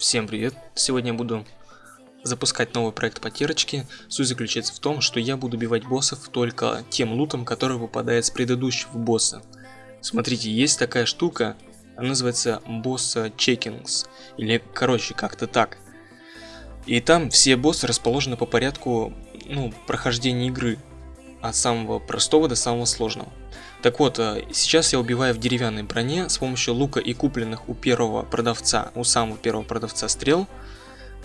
Всем привет! Сегодня я буду запускать новый проект потирочки. Суть заключается в том, что я буду убивать боссов только тем лутом, который выпадает с предыдущего босса. Смотрите, есть такая штука, она называется босса чекингс, или короче, как-то так. И там все боссы расположены по порядку, ну, прохождения игры, от самого простого до самого сложного. Так вот, э, сейчас я убиваю в деревянной броне с помощью лука и купленных у первого продавца, у самого первого продавца стрел,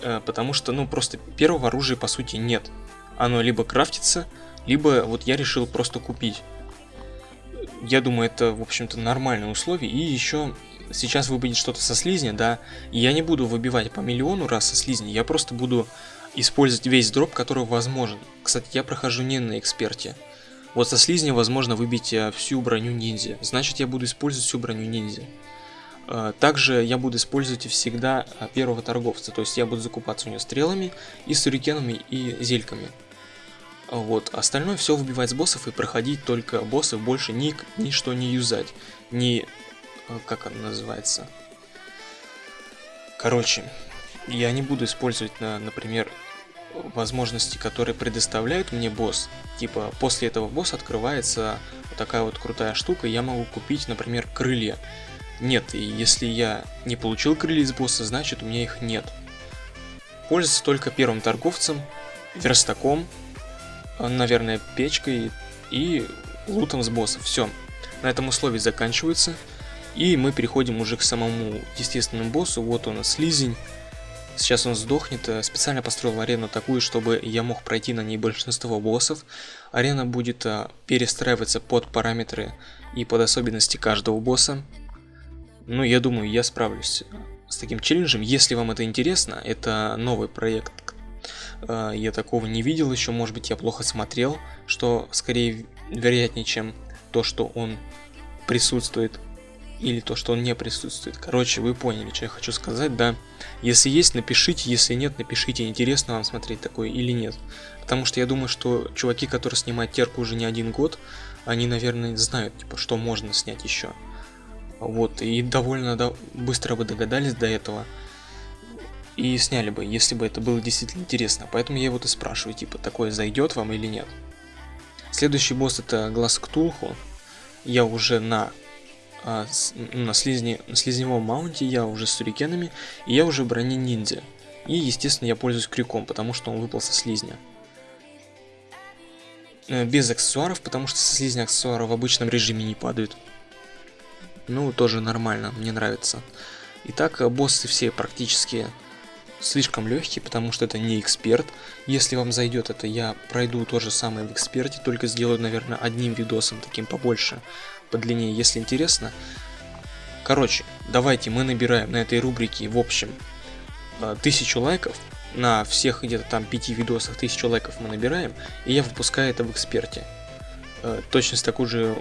э, потому что, ну, просто первого оружия по сути нет. Оно либо крафтится, либо вот я решил просто купить. Я думаю, это, в общем-то, нормальные условия. И еще сейчас выпадет что-то со слизня, да, и я не буду выбивать по миллиону раз со слизня, я просто буду использовать весь дроп, который возможен. Кстати, я прохожу не на эксперте. Вот со слизня возможно выбить э, всю броню ниндзя. Значит, я буду использовать всю броню ниндзя. Э, также я буду использовать всегда э, первого торговца. То есть я буду закупаться у него стрелами и сюрикенами и зельками. Вот, остальное все выбивать с боссов и проходить только боссов, больше ни, ничто не юзать. Ни... как оно называется? Короче, я не буду использовать, например, возможности, которые предоставляют мне босс. Типа, после этого босса открывается вот такая вот крутая штука, я могу купить, например, крылья. Нет, и если я не получил крылья из босса, значит у меня их нет. Пользуется только первым торговцем, верстаком, наверное, печкой и лутом с босса. Все. На этом условия заканчиваются. И мы переходим уже к самому естественному боссу. Вот он, слизень. Сейчас он сдохнет. Э, специально построил арену такую, чтобы я мог пройти на ней большинство боссов. Арена будет э, перестраиваться под параметры и под особенности каждого босса. Ну, я думаю, я справлюсь э, с таким челленджем. Если вам это интересно, это новый проект. Я такого не видел еще, может быть, я плохо смотрел, что скорее вероятнее, чем то, что он присутствует или то, что он не присутствует. Короче, вы поняли, что я хочу сказать, да. Если есть, напишите, если нет, напишите, интересно вам смотреть такое или нет. Потому что я думаю, что чуваки, которые снимают терку уже не один год, они, наверное, знают, типа, что можно снять еще. Вот, и довольно да, быстро бы догадались до этого. И сняли бы, если бы это было действительно интересно. Поэтому я вот и спрашиваю, типа, такое зайдет вам или нет. Следующий босс это Глаз Ктулху. Я уже на а, с, на, слизне, на слизневом маунте я уже с сурикенами, и я уже в ниндзя. И, естественно, я пользуюсь крюком, потому что он выпал со слизня. Э, без аксессуаров, потому что со слизня аксессуары в обычном режиме не падают. Ну, тоже нормально, мне нравится. Итак, э, боссы все практически слишком легкие, потому что это не эксперт. Если вам зайдет это, я пройду то же самое в эксперте, только сделаю, наверное, одним видосом, таким побольше подлиннее, если интересно. Короче, давайте мы набираем на этой рубрике, в общем, э, тысячу лайков. На всех где-то там пяти видосах тысячу лайков мы набираем, и я выпускаю это в эксперте. Э, точно с такую же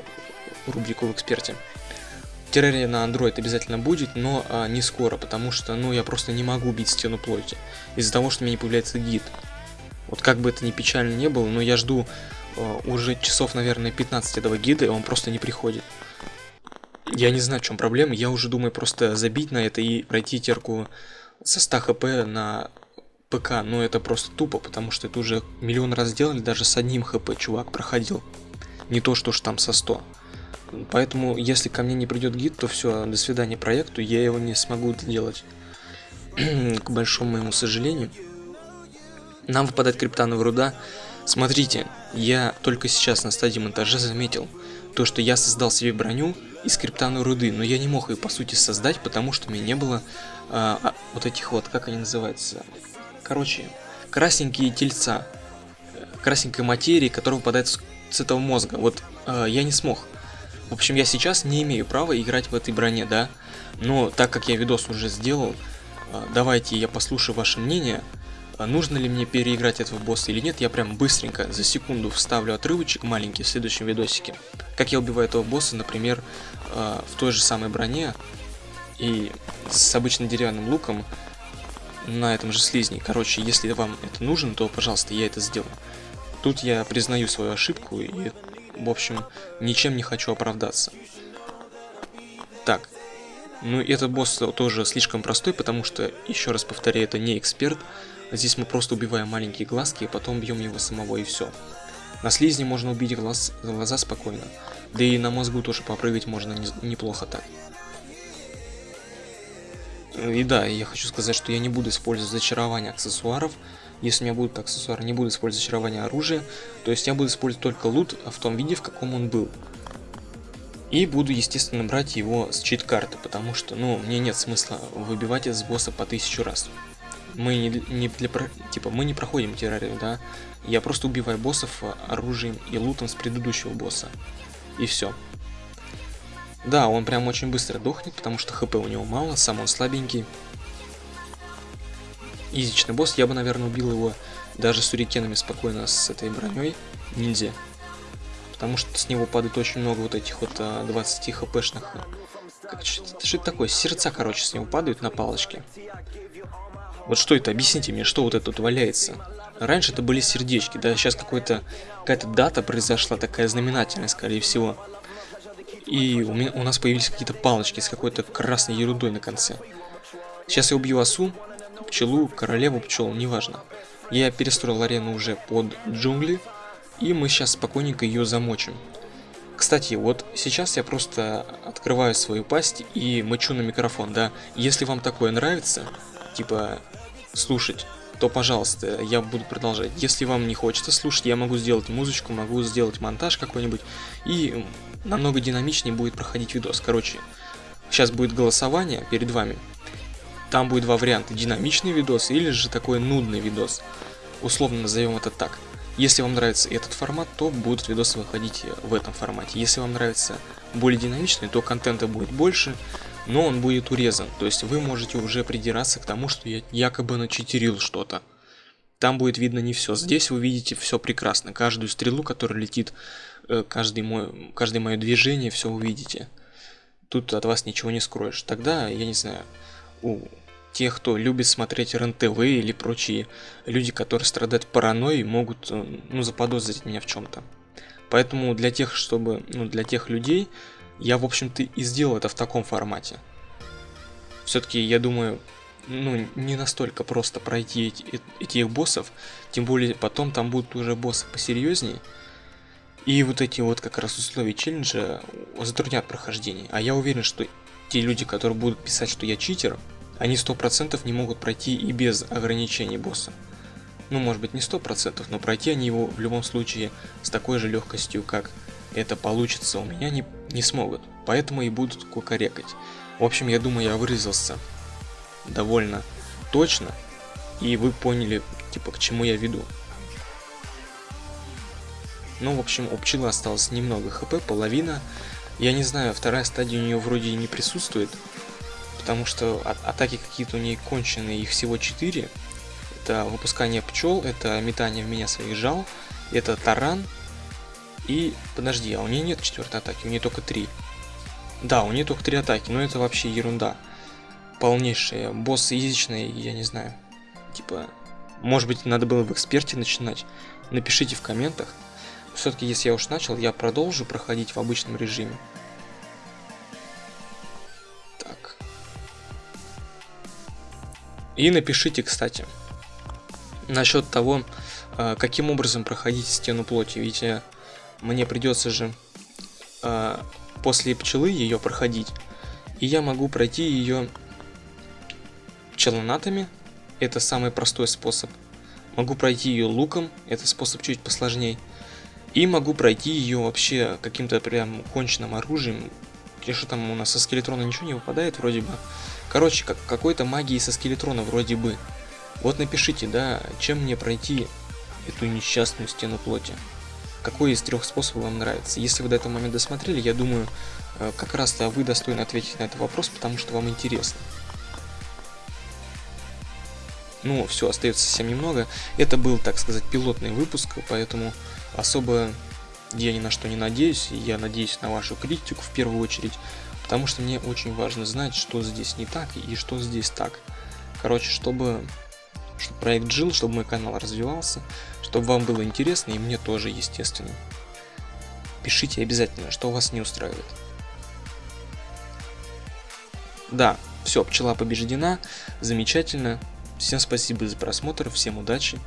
рубрику в эксперте. Террария на Android обязательно будет, но а, не скоро, потому что, ну, я просто не могу бить стену плоти. Из-за того, что у меня не появляется гид. Вот как бы это ни печально не было, но я жду уже часов, наверное, 15 этого гида, и он просто не приходит. Я не знаю, в чем проблема, я уже думаю просто забить на это и пройти терку со 100 хп на ПК, но это просто тупо, потому что это уже миллион раз сделали, даже с одним хп чувак проходил. Не то, что ж там со 100. Поэтому, если ко мне не придет гид, то все, до свидания проекту, я его не смогу делать. К большому моему сожалению. Нам выпадает криптановая руда, Смотрите, я только сейчас на стадии монтажа заметил, то что я создал себе броню из криптановой руды, но я не мог ее по сути создать, потому что у меня не было а, вот этих вот, как они называются, короче, красненькие тельца, красненькой материи, которая выпадает с, этого мозга, вот а, я не смог. В общем, я сейчас не имею права играть в этой броне, да, но так как я видос уже сделал, а, давайте я послушаю ваше мнение, а нужно ли мне переиграть этого босса или нет, я прям быстренько за секунду вставлю отрывочек маленький в следующем видосике. Как я убиваю этого босса, например, а, в той же самой броне и с обычным деревянным луком на этом же слизне. Короче, если вам это нужно, то, пожалуйста, я это сделаю. Тут я признаю свою ошибку и, в общем, ничем не хочу оправдаться. Так, Ну, этот босс тоже слишком простой, потому что, еще раз повторяю, это не эксперт. Здесь мы просто убиваем маленькие глазки, и потом бьем его самого, и все. На слизне можно убить глаз, глаза спокойно. Да и на мозгу тоже попрыгать можно не, неплохо так. И да, я хочу сказать, что я не буду использовать зачарование аксессуаров. Если у меня будут аксессуары, не буду использовать зачарование оружия. То есть я буду использовать только лут в том виде, в каком он был. И буду, естественно, брать его с чит-карты, потому что, ну, мне нет смысла выбивать из босса по тысячу раз. Мы не, не для, типа, мы не проходим террарию, да. Я просто убиваю боссов оружием и лутом с предыдущего босса. И все. Да, он прям очень быстро дохнет, потому что хп у него мало, сам он слабенький. Изичный босс, я бы, наверное, убил его даже с урикенами спокойно с этой броней. Нельзя. Потому что с него падает очень много вот этих вот 20 а, хпшных. Как, что, что это такое? Сердца, короче, с него падают на палочке. Вот что это? Объясните мне, что вот это тут валяется? Раньше это были сердечки, да, сейчас какая-то дата произошла, такая знаменательная, скорее всего. И у, меня, у нас появились какие-то палочки с какой-то красной ерундой на конце. Сейчас я убью осу, пчелу, королеву пчел, неважно. Я перестроил арену уже под джунгли, и мы сейчас спокойненько ее замочим. Кстати, вот сейчас я просто открываю свою пасть и мочу на микрофон, да. Если вам такое нравится, типа слушать, то, пожалуйста, я буду продолжать. Если вам не хочется слушать, я могу сделать музычку, могу сделать монтаж какой-нибудь, и намного динамичнее будет проходить видос. Короче, сейчас будет голосование перед вами. Там будет два варианта, динамичный видос или же такой нудный видос. Условно назовем это так. Если вам нравится этот формат, то будут видосы выходить в этом формате. Если вам нравится более динамичный, то контента будет больше, но он будет урезан. То есть вы можете уже придираться к тому, что я якобы начитерил что-то. Там будет видно не все. Здесь вы видите все прекрасно. Каждую стрелу, которая летит, э, каждый мой, каждое мое движение, все увидите. Тут от вас ничего не скроешь. Тогда, я не знаю, у тех, кто любит смотреть РНТВ или прочие люди, которые страдают паранойей, могут э, ну, заподозрить меня в чем-то. Поэтому для тех, чтобы, ну, для тех людей, я, в общем-то, и сделал это в таком формате. Все-таки, я думаю, ну, не настолько просто пройти эти, э, этих боссов, тем более потом там будут уже боссы посерьезнее. И вот эти вот как раз условия челленджа затруднят прохождение. А я уверен, что те люди, которые будут писать, что я читер, они 100% не могут пройти и без ограничений босса. Ну, может быть, не 100%, но пройти они его в любом случае с такой же легкостью, как это получится у меня, не, не смогут. Поэтому и будут кукарекать. В общем, я думаю, я выразился довольно точно, и вы поняли, типа, к чему я веду. Ну, в общем, у пчелы осталось немного хп, половина. Я не знаю, вторая стадия у нее вроде не присутствует, потому что а атаки какие-то у нее конченые, их всего 4. Это выпускание пчел, это метание в меня своих жал, это таран, и, подожди, а у нее нет четвертой атаки, у нее только три. Да, у нее только три атаки, но это вообще ерунда. Полнейшая. Босс язычный, я не знаю. Типа, может быть, надо было в эксперте начинать. Напишите в комментах. Все-таки, если я уж начал, я продолжу проходить в обычном режиме. И напишите, кстати, насчет того, э, каким образом проходить стену плоти. Ведь э, мне придется же э, после пчелы ее проходить. И я могу пройти ее пчелонатами. Это самый простой способ. Могу пройти ее луком. Это способ чуть посложнее. И могу пройти ее вообще каким-то прям конченным оружием. Что там у нас со скелетрона ничего не выпадает вроде бы. Короче, как какой-то магии со скелетрона вроде бы. Вот напишите, да, чем мне пройти эту несчастную стену плоти. Какой из трех способов вам нравится? Если вы до этого момента досмотрели, я думаю, э, как раз-то вы достойны ответить на этот вопрос, потому что вам интересно. Ну, все, остается совсем немного. Это был, так сказать, пилотный выпуск, поэтому особо я ни на что не надеюсь. Я надеюсь на вашу критику в первую очередь. Потому что мне очень важно знать, что здесь не так и что здесь так. Короче, чтобы, чтобы проект жил, чтобы мой канал развивался, чтобы вам было интересно и мне тоже, естественно. Пишите обязательно, что вас не устраивает. Да, все, пчела побеждена, замечательно. Всем спасибо за просмотр, всем удачи